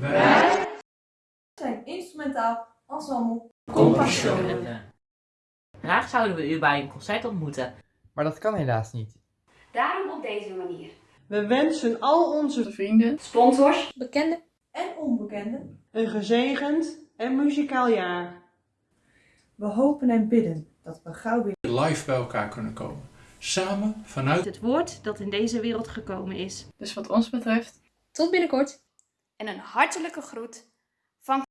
Wij zijn instrumentaal ensemble Compassione. Graag zouden we u bij een concert ontmoeten. Maar dat kan helaas niet. Daarom op deze manier. We wensen al onze vrienden Sponsors, Bekende en onbekende. een gezegend en muzikaal jaar. We hopen en bidden dat we gauw weer live bij elkaar kunnen komen. Samen vanuit Het woord dat in deze wereld gekomen is. Dus wat ons betreft, tot binnenkort. En een hartelijke groet van.